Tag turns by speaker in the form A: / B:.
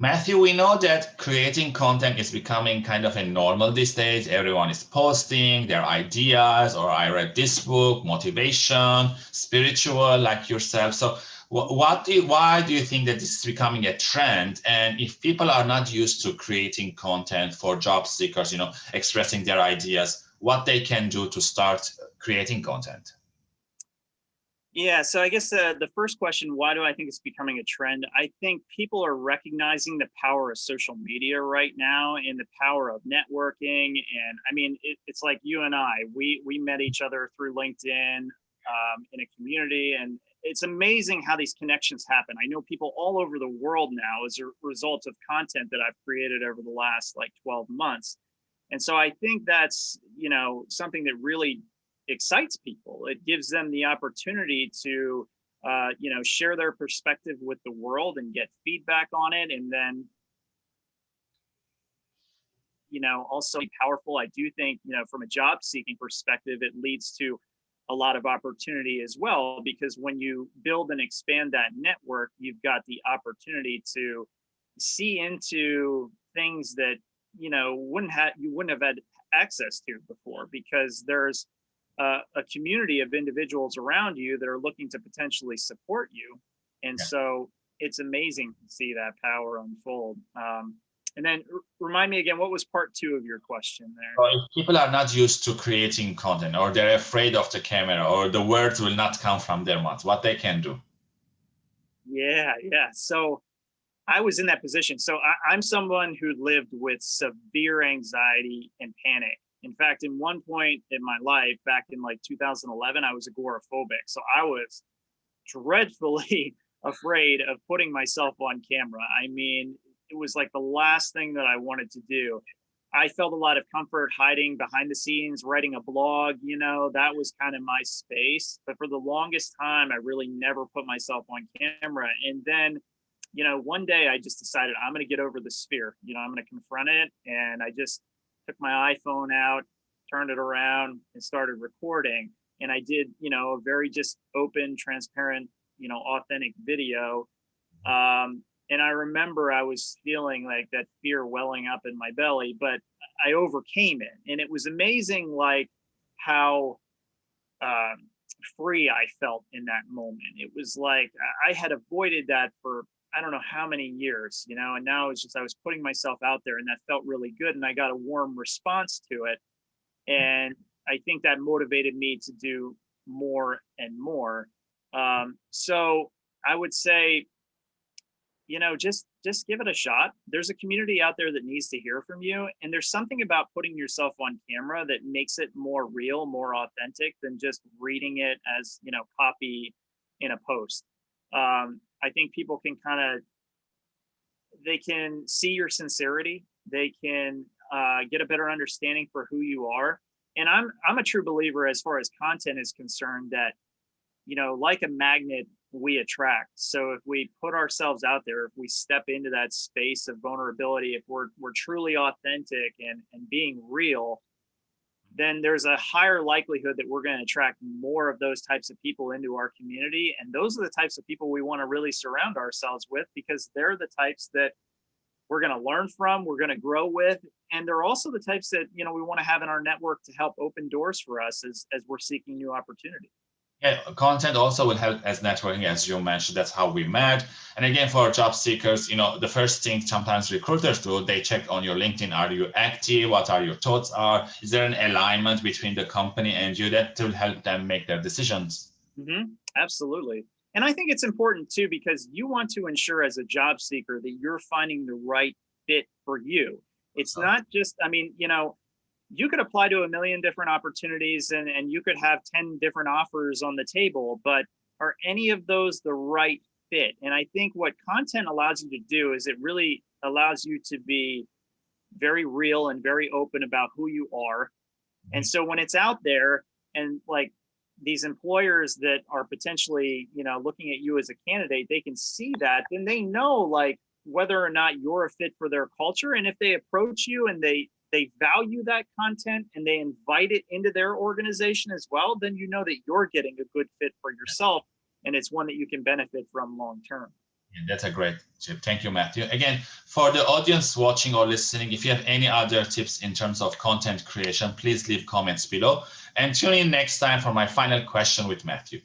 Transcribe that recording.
A: Matthew, we know that creating content is becoming kind of a normal these days. Everyone is posting their ideas, or I read this book, motivation, spiritual, like yourself. So what do you, why do you think that this is becoming a trend? And if people are not used to creating content for job seekers, you know, expressing their ideas, what they can do to start creating content?
B: Yeah, so I guess uh, the first question, why do I think it's becoming a trend? I think people are recognizing the power of social media right now and the power of networking. And I mean, it, it's like you and I, we, we met each other through LinkedIn um, in a community and it's amazing how these connections happen. I know people all over the world now as a result of content that I've created over the last like 12 months. And so I think that's, you know, something that really excites people. It gives them the opportunity to, uh, you know, share their perspective with the world and get feedback on it. And then, you know, also powerful. I do think, you know, from a job seeking perspective, it leads to a lot of opportunity as well, because when you build and expand that network, you've got the opportunity to see into things that, you know, wouldn't have, you wouldn't have had access to before because there's uh, a community of individuals around you that are looking to potentially support you. And yeah. so it's amazing to see that power unfold. Um, and then remind me again, what was part two of your question there?
A: Well, if people are not used to creating content or they're afraid of the camera or the words will not come from their mouth, what they can do?
B: Yeah, yeah. So I was in that position. So I, I'm someone who lived with severe anxiety and panic in fact, in one point in my life, back in like 2011, I was agoraphobic. So I was dreadfully afraid of putting myself on camera. I mean, it was like the last thing that I wanted to do. I felt a lot of comfort hiding behind the scenes, writing a blog, you know, that was kind of my space. But for the longest time, I really never put myself on camera. And then, you know, one day I just decided I'm going to get over the sphere, you know, I'm going to confront it. And I just took my iPhone out, turned it around and started recording. And I did, you know, a very just open, transparent, you know, authentic video. Um, and I remember I was feeling like that fear welling up in my belly, but I overcame it. And it was amazing, like how um, free I felt in that moment. It was like I had avoided that for I don't know how many years, you know, and now it's just I was putting myself out there and that felt really good and I got a warm response to it. And I think that motivated me to do more and more. Um, so I would say, you know, just just give it a shot. There's a community out there that needs to hear from you. And there's something about putting yourself on camera that makes it more real, more authentic than just reading it as, you know, copy in a post. Um, I think people can kind of, they can see your sincerity. They can uh, get a better understanding for who you are. And I'm, I'm a true believer as far as content is concerned that, you know, like a magnet, we attract. So if we put ourselves out there, if we step into that space of vulnerability, if we're, we're truly authentic and, and being real, then there's a higher likelihood that we're going to attract more of those types of people into our community. And those are the types of people we want to really surround ourselves with because they're the types that we're going to learn from, we're going to grow with. And they're also the types that, you know, we want to have in our network to help open doors for us as, as we're seeking new opportunities.
A: Yeah, content also will help as networking, as you mentioned. That's how we met. And again, for job seekers, you know, the first thing sometimes recruiters do, they check on your LinkedIn. Are you active? What are your thoughts are? Is there an alignment between the company and you that will help them make their decisions?
B: Mm -hmm. Absolutely. And I think it's important too, because you want to ensure as a job seeker that you're finding the right fit for you. It's not just, I mean, you know, you could apply to a million different opportunities and, and you could have 10 different offers on the table, but are any of those the right fit? And I think what content allows you to do is it really allows you to be very real and very open about who you are. And mm-hmm. so when it's out there and like these employers that are potentially, you know, looking at you as a candidate, they can see that, then they know like whether or not you're a fit for their culture. And if they approach you and they they value that content and they invite it into their organization as well, then you know that you're getting a good fit for yourself and it's one that you can benefit from long term.
A: that's a great tip. Thank you, Matthew. Again, for the audience watching or listening, if you have any other tips in terms of content creation, please leave comments below and tune in next time for my final question with Matthew.